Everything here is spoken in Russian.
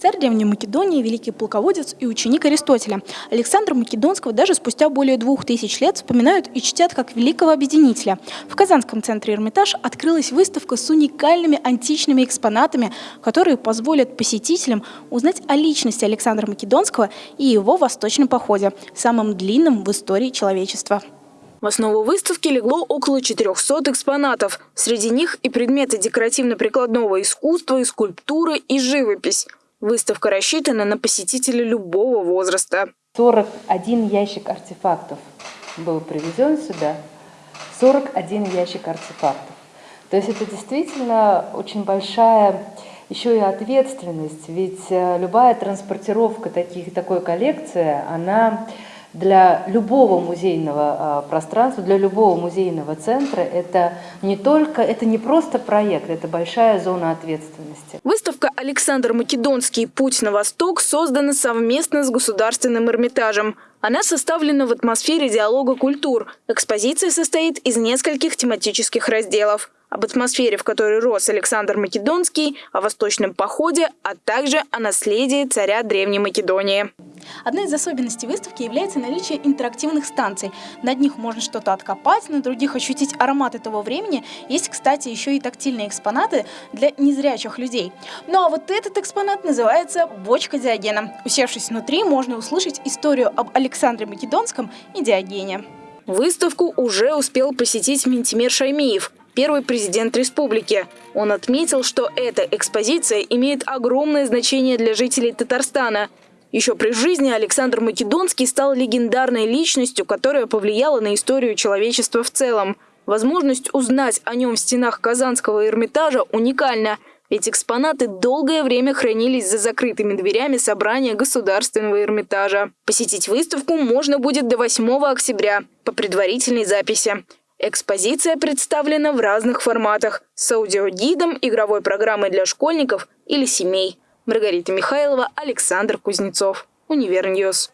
Царь Древней Македонии, великий полководец и ученик Аристотеля. Александра Македонского даже спустя более двух тысяч лет вспоминают и чтят как великого объединителя. В Казанском центре «Эрмитаж» открылась выставка с уникальными античными экспонатами, которые позволят посетителям узнать о личности Александра Македонского и его восточном походе, самым длинном в истории человечества. В основу выставки легло около 400 экспонатов. Среди них и предметы декоративно-прикладного искусства, и скульптуры, и живопись. Выставка рассчитана на посетителей любого возраста. 41 ящик артефактов был привезен сюда. 41 ящик артефактов. То есть это действительно очень большая еще и ответственность, ведь э, любая транспортировка таких, такой коллекции, она для любого музейного а, пространства, для любого музейного центра это не только, это не просто проект, это большая зона ответственности. Выставка «Александр Македонский. Путь на восток» создана совместно с Государственным Эрмитажем. Она составлена в атмосфере диалога культур. Экспозиция состоит из нескольких тематических разделов об атмосфере, в которой рос Александр Македонский, о восточном походе, а также о наследии царя Древней Македонии. Одной из особенностей выставки является наличие интерактивных станций. Над них можно что-то откопать, на других ощутить аромат этого времени. Есть, кстати, еще и тактильные экспонаты для незрячих людей. Ну а вот этот экспонат называется «Бочка Диогена». Усевшись внутри, можно услышать историю об Александре Македонском и Диогене. Выставку уже успел посетить Ментимир Шаймиев, первый президент республики. Он отметил, что эта экспозиция имеет огромное значение для жителей Татарстана – еще при жизни Александр Македонский стал легендарной личностью, которая повлияла на историю человечества в целом. Возможность узнать о нем в стенах Казанского Эрмитажа уникальна, ведь экспонаты долгое время хранились за закрытыми дверями собрания Государственного Эрмитажа. Посетить выставку можно будет до 8 октября по предварительной записи. Экспозиция представлена в разных форматах – с аудиогидом, игровой программой для школьников или семей – Маргарита Михайлова, Александр Кузнецов. Univer News.